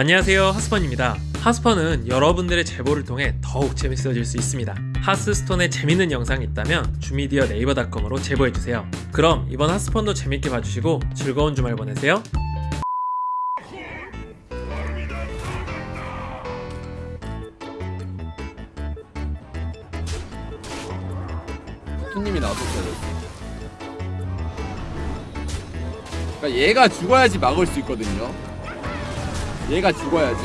안녕하세요 하스펀입니다 하스펀은 여러분들의 제보를 통해 더욱 재밌어질 수 있습니다 하스스톤에 재밌는 영상이 있다면 주미디어 네이버닷컴으로 제보해주세요 그럼 이번 하스펀도 재밌게 봐주시고 즐거운 주말 보내세요 손님이 나왔었어야. 그러니까 얘가 죽어야지 막을 수 있거든요. 얘가 죽어야지.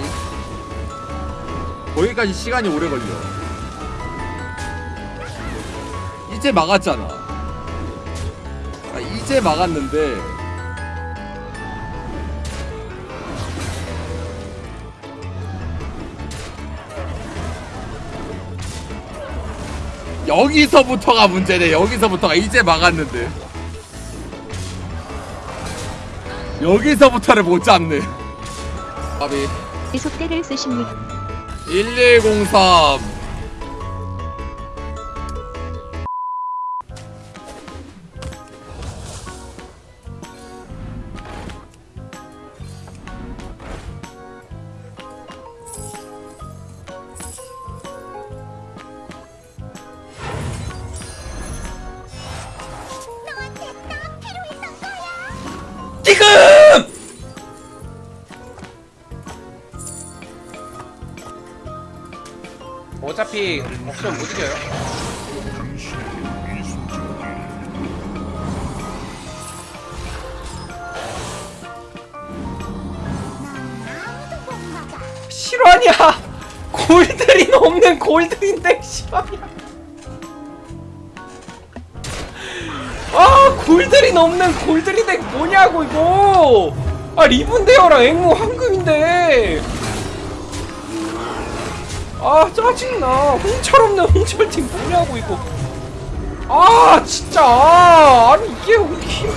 거기까지 시간이 오래 걸려. 이제 막았잖아. 아, 이제 막았는데 여기서부터가 문제네. 여기서부터가 이제 막았는데. 여기서부터를 못 잡네. 아비 속대를 쓰십니다. 1103 어차피 없으면 못 이겨요. 실화냐? 골드린 없는 골드인데 실화냐? 아 골드린 없는 골드린 덱 뭐냐고 이거? 아 리븐데어랑 앵무 황금인데. 아 짜증나. 홍철 없는 홍철 팀. 뭐냐고 이거 아 진짜. 아, 아니 이게 어떻게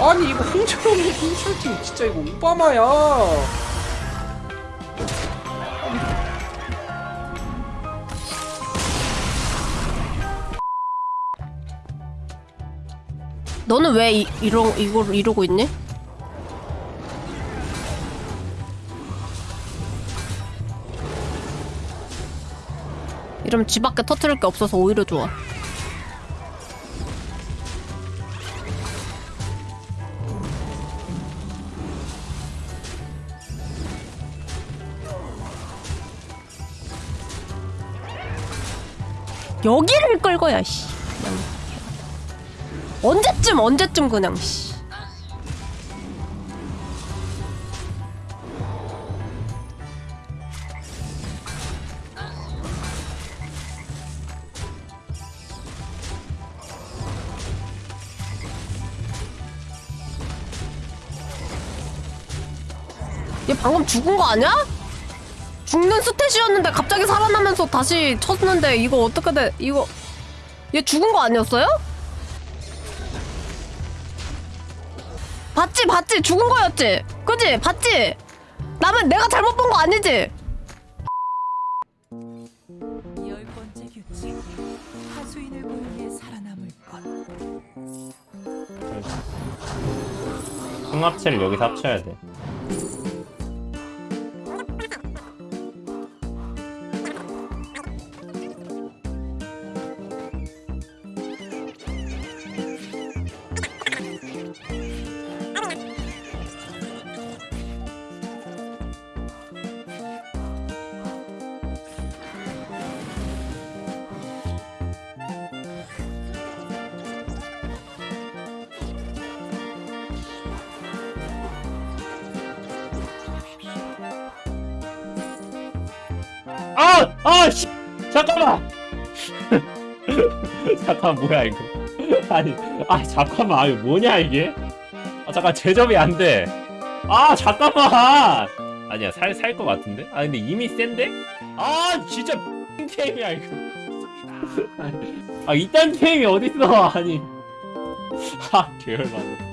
아니 이거 홍철 없는 홍철 팀. 진짜 이거 오바마야 너는 왜 이, 이러, 이걸 이러고 있니? 이러면 집 밖에 터트릴 게 없어서 오히려 좋아. 여기를 끌 거야, 씨. 언제쯤 언제쯤 그냥 씨. 얘 방금 죽은 거 아니야? 죽는 스탯이었는데 갑자기 살아나면서 다시 쳤는데 이거 어떻게 돼? 이거 얘 죽은 거 아니었어요? 봤지 봤지. 죽은 거였지. 그지? 봤지? 나면 내가 잘못 본 거 아니지? 열 번째 규칙. 하수인을 게 살아남을 것. 승합체를 여기서 합쳐야 돼. 아! 아! 씨! 잠깐만! 잠깐 뭐야 이거. 아니 아 잠깐만. 아 이거 뭐냐 이게? 아 잠깐 제접이 안돼. 아 잠깐만. 아니야 살 살 것 같은데? 아 근데 이미 센데? 아 진짜 템이야 이거. 아 이딴 템이 어딨어. 아니. 아 계열받네